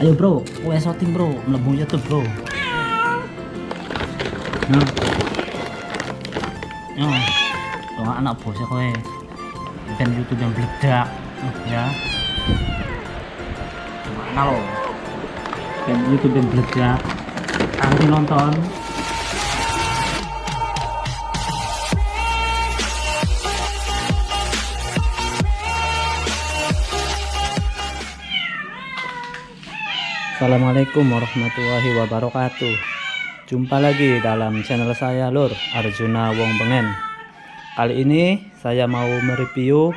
ayo bro. Kue shooting bro. Mlebu YouTube bro. Nah. Yo doa anak bos kowe. Dan YouTube yang beledak ya. Mana lo? Dan YouTube yang beledak aku nonton Assalamualaikum warahmatullahi wabarakatuh. Jumpa lagi dalam channel saya Lur Arjuna Wong Bengen. Kali ini saya mau mereview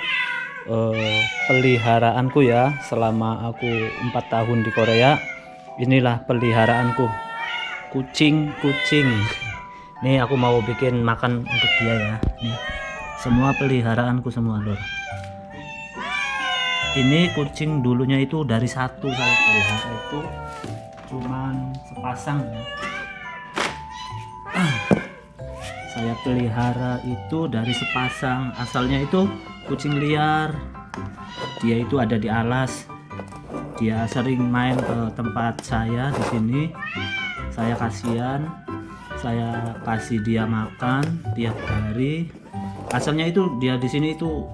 uh, peliharaanku ya Selama aku 4 tahun di Korea. Inilah peliharaanku. Kucing-kucing. Nih aku mau bikin makan untuk dia ya. Nih semua peliharaanku semua Lur ini kucing dulunya itu dari satu saya pelihara itu cuman sepasang ya. Saya pelihara itu dari sepasang. Asalnya itu kucing liar. Dia itu ada di alas. Dia sering main ke tempat saya di sini. Saya kasihan. Saya kasih dia makan tiap hari. Asalnya itu dia di sini itu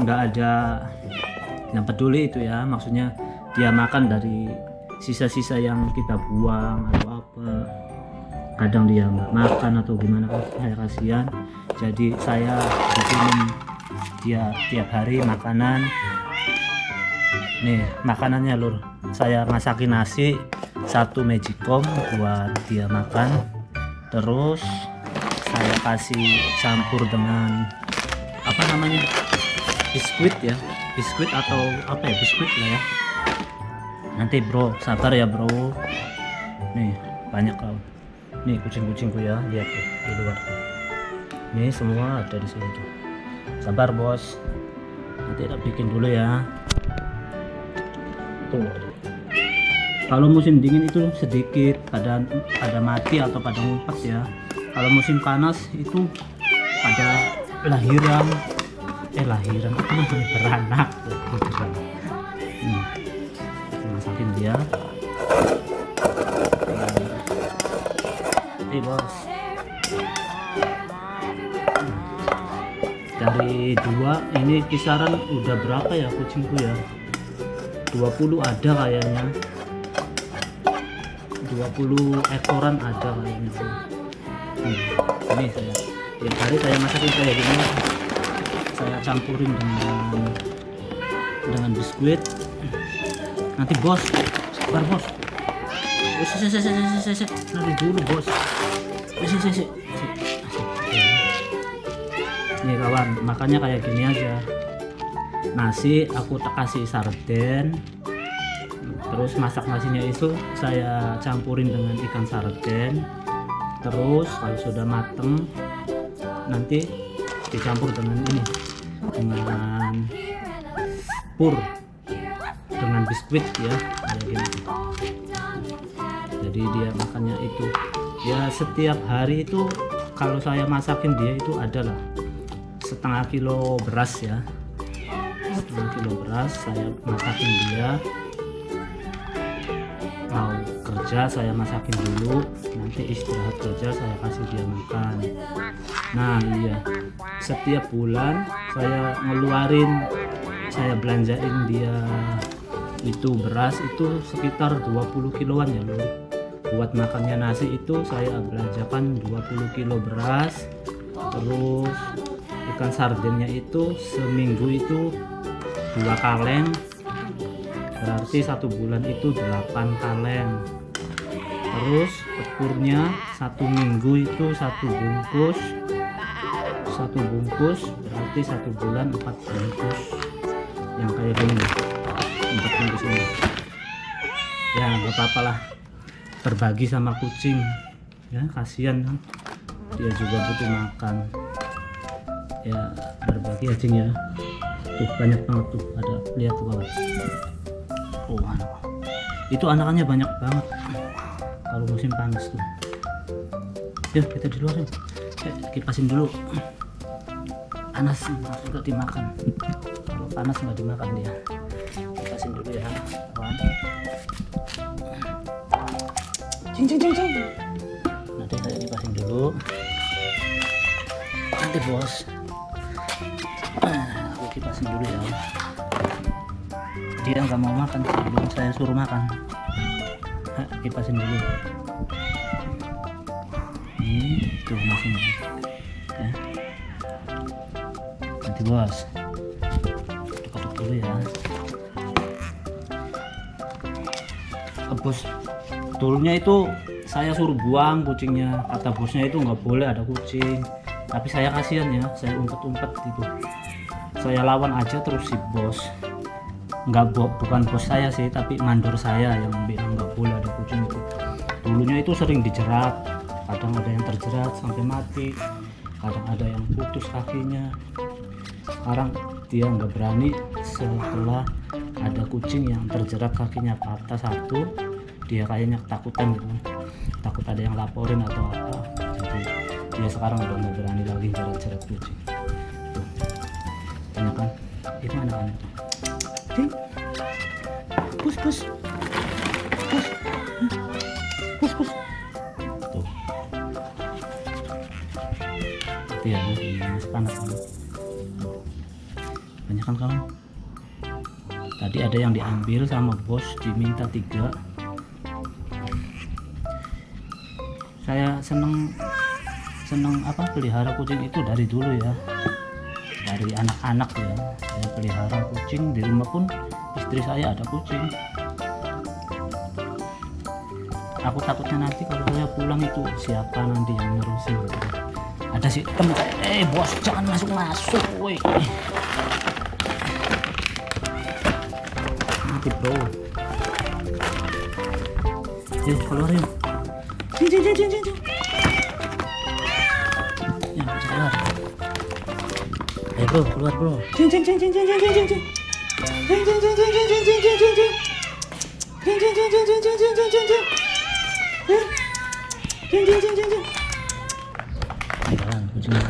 enggak ada yang peduli itu ya maksudnya dia makan dari sisa-sisa yang kita buang atau apa. Kadang dia nggak makan atau gimana saya kasihan. Jadi saya bikinin dia tiap hari makanan. Nih makanannya lur. Saya masakin nasi satu magicom buat dia makan. Terus saya kasih campur dengan apa namanya biskuit ya biskuit atau apa ya? Biskuit lah ya. Nanti bro sabar ya bro. Nih banyak kau. Nih kucing-kucingku ya. Lihat tuh di luar nih semua ada di sini tuh. Sabar bos. Nanti tak bikin dulu ya. Tuh. Kalau musim dingin itu sedikit pada pada mati atau pada ngumpet ya. Kalau musim panas itu pada lahiran eh lahiran apa namanya beranak. Hmm. masakin dia. Ini bos. Dari dua ini kisaran udah berapa ya kucingku ya? 20 ada kayaknya. 20 ekoran ada kayaknya. Hmm. ini saya. Tiap hari saya masakin kayak gini saya campurin dengan dengan biskuit. Nanti bos sabar bos. Nanti dulu bos. Nih kawan makannya kayak gini aja. Nasi aku tak kasih sarden. Terus masak nasinya itu saya campurin dengan ikan sarden. Terus kalau sudah mateng nanti dicampur dengan ini dengan pur dengan biskuit ya kayak gini. Jadi dia makannya itu ya setiap hari itu kalau saya masakin dia itu adalah setengah kilo beras ya. Setengah kilo beras saya masakin dia. Mau kerja saya masakin dulu nanti istirahat kerja saya kasih dia makan. Nah iya setiap bulan saya ngeluarin saya belanjain dia itu beras itu sekitar 20 kiloan ya loh buat makannya nasi itu saya belanjakan 20 kilo beras. Terus ikan sardennya itu seminggu itu dua kaleng berarti satu bulan itu 8 kaleng terus tepurnya satu minggu itu satu bungkus satu bungkus berarti satu bulan empat bungkus. Yang kayak gini. Empat bungkus ini. Ya nggak apa-apa lah. Berbagi sama kucing. Ya kasihan. Dia juga butuh makan. Ya berbagi ya cing ya. Tuh banyak banget tuh. Ada lihat tuh kawan oh anak. Itu anakannya banyak banget. Kalau musim panas tuh. Yuk kita di luar eh, kipasin dulu panas nggak dimakan. Kalau panas nggak dimakan dia. Kipasin dulu ya kawan. Cing cing cing cing nanti saya kipasin dulu. Nanti bos. Aku kipasin dulu ya. Dia nggak mau makan sebelum saya suruh makan. Nah, kipasin dulu. Ini tuh masih bos tutup dulu ya. Bos dulunya itu saya suruh buang kucingnya. Kata bosnya itu nggak boleh ada kucing. Tapi saya kasihan ya saya umpet-umpet gitu. Saya lawan aja terus si bos. Nggak bo bukan bos saya sih tapi mandor saya yang bilang nggak boleh ada kucing itu. Dulunya itu sering dijerat. Kadang ada yang terjerat sampai mati. Kadang ada yang putus kakinya sekarang dia nggak berani setelah ada kucing yang terjerat kakinya patah satu dia kayaknya ketakutan gitu. Takut ada yang laporin atau apa. Jadi dia sekarang udah nggak berani lagi jerat-jerat kucing. Tuh. kan itu anak-anak tuh pus pus. Pus. Pus pus. Tuh. Ya masih panas kan kawan? Tadi ada yang diambil sama bos diminta tiga. Saya seneng seneng apa pelihara kucing itu dari dulu ya. Dari anak-anak ya. Saya pelihara kucing di rumah pun istri saya ada kucing. Aku takutnya nanti kalau saya pulang itu siapa nanti yang ngurusin gitu ada si saya eh bos jangan masuk masuk woi nanti bro eh keluar yuk cing, cing, cing, cing, cing. ya bisa keluar ayo bro keluar bro cing cing cing cing cing cing cing cing cing cing cing cing cing cing cing cing cing cing cing Cing, cing, cing, cing, cing, cing, cing, cing, cing, cing. Eh, cing, cing, cing, cing, cing. Ayo, jalan, kucingnya.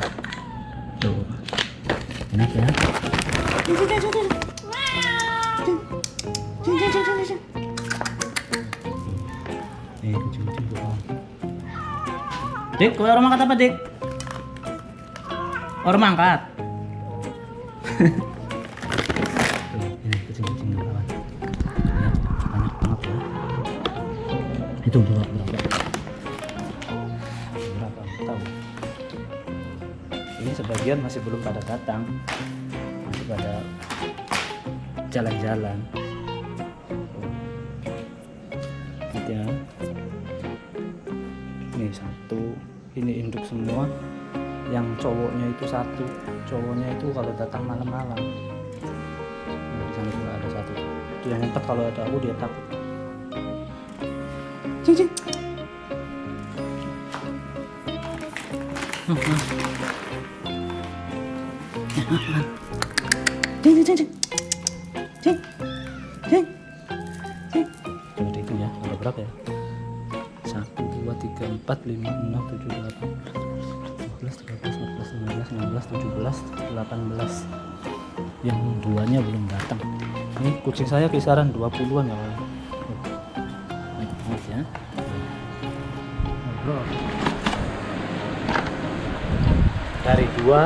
Tuh. Enak ya? Cing, cing, cing, cing, cing. Cing. Cing, cing, cing, cing, cing, cing. Eh. Dik, orang angkat apa, Dik? Orang angkat. Berapa? Tahu. Ini sebagian masih belum pada datang. Masih pada jalan-jalan. Ini induk semua. Yang cowoknya itu satu, cowoknya itu kalau datang malam-malam. Nah, di sana juga ada satu. Dia ngumpet kalau ada aku dia takut. Cing cing. Hmm, hmm. Cing cing cing cing. Cing. Cing. Cing. Dihitung ya, ada berapa ya? Satu, 2 3 4 5 6 7 8 12 13 14 15 16 17 18 yang duanya belum datang ini kucing saya kisaran 20-an ya baik banget ya ngobrol dari dua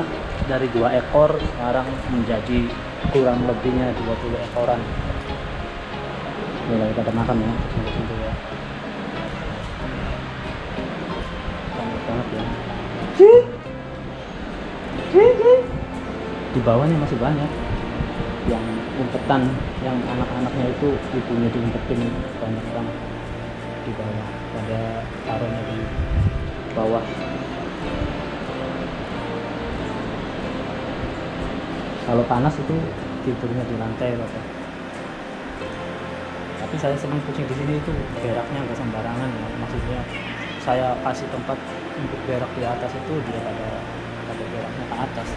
dari dua ekor sekarang menjadi kurang lebihnya 20 ekoran mulai kita makan ya Di bawahnya masih banyak. Yang umpetan yang anak-anaknya itu ibunya diumpetin banyak banget di bawah pada taruhnya di bawah. Kalau panas itu tidurnya di lantai apa tapi saya senang kucing di sini itu beraknya nggak sembarangan ya. maksudnya saya kasih tempat untuk berak di atas itu dia pada pada beraknya ke atas.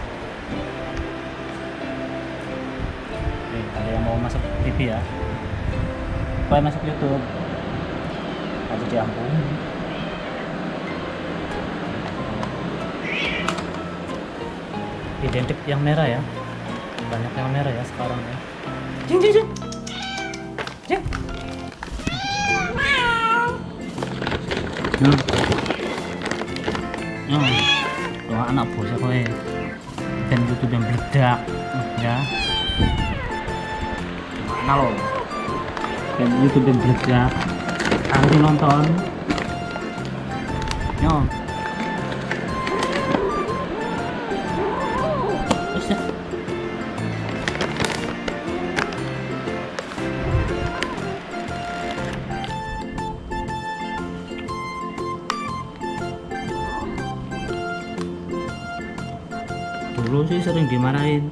Nih, ada yang mau masuk TV ya. Supaya masuk YouTube. Ada diampun identik yang merah ya. Banyak yang merah ya sekarang ya. Jing jing jing jing Nah. Doa anak bosnya kowe. Dan YouTube yang meledak ya. Mana lo? Dan YouTube yang meledak. Harus nonton. Yo. Dulu sih sering dimarahin.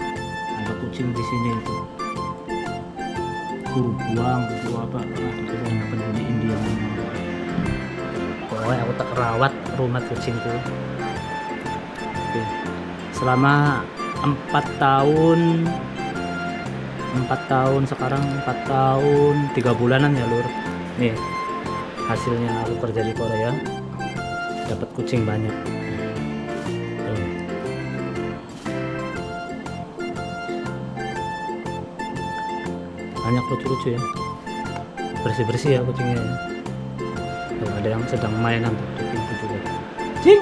Ada kucing di sini itu. Suruh buang suruh apa ah, itu nggak peduli India. Pokoknya aku tak rawat rumah kucingku. Oke. selama empat tahun empat tahun sekarang empat tahun tiga bulanan ya lur. Nih hasilnya aku kerja di Korea dapat kucing banyak banyak lucu-lucu ya. Bersih-bersih ya kucingnya ya. Tuh, ada yang sedang mainan tutup pintu juga. Cing!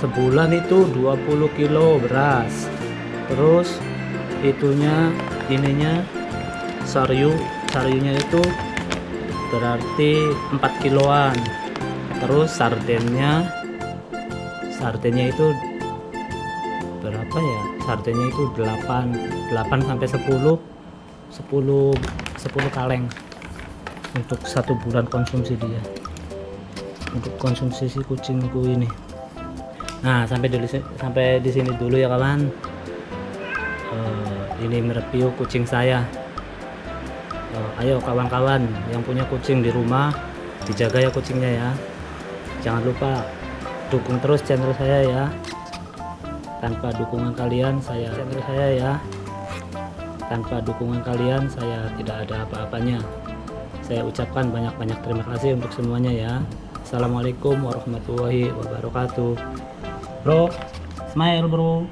Sebulan itu 20 kilo beras. Terus itunya ininya saryu saryunya itu berarti 4 kiloan. Terus sardennya sardennya itu berapa ya sardennya itu 8 8 sampai 10 10 10 kaleng untuk satu bulan konsumsi dia. Untuk konsumsi si kucingku ini. Nah sampai dulu sampai di sini dulu ya kawan. Eh, ini mereview kucing saya. Eh, ayo kawan-kawan yang punya kucing di rumah dijaga ya kucingnya ya. Jangan lupa dukung terus channel saya ya tanpa dukungan kalian saya channel saya ya. Tanpa dukungan kalian saya tidak ada apa-apanya. Saya ucapkan banyak-banyak terima kasih untuk semuanya ya. Assalamualaikum warahmatullahi wabarakatuh. Bro smile bro